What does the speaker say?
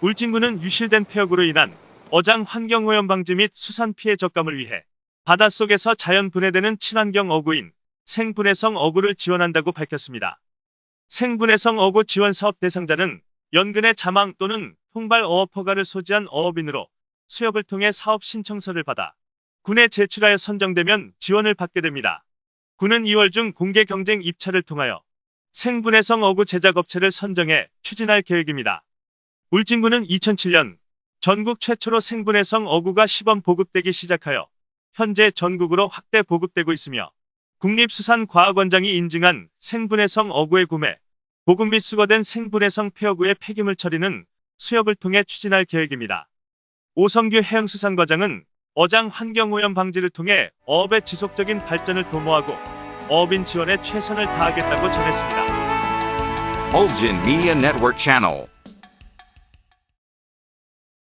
울진군은 유실된 폐역으로 인한 어장 환경오염 방지 및 수산 피해 적감을 위해 바닷속에서 자연 분해되는 친환경 어구인 생분해성 어구를 지원한다고 밝혔습니다. 생분해성 어구 지원 사업 대상자는 연근의 자망 또는 통발 어업 허가를 소지한 어업인으로 수협을 통해 사업 신청서를 받아 군에 제출하여 선정되면 지원을 받게 됩니다. 군은 2월 중 공개 경쟁 입찰을 통하여 생분해성 어구 제작업체를 선정해 추진할 계획입니다. 울진군은 2007년 전국 최초로 생분해성 어구가 시범 보급되기 시작하여 현재 전국으로 확대 보급되고 있으며 국립수산과학원장이 인증한 생분해성 어구의 구매, 보급 및 수거된 생분해성 폐어구의 폐기물 처리는 수협을 통해 추진할 계획입니다. 오성규 해양수산과장은 어장 환경오염 방지를 통해 어업의 지속적인 발전을 도모하고 어업인 지원에 최선을 다하겠다고 전했습니다. Ulgin Media Network.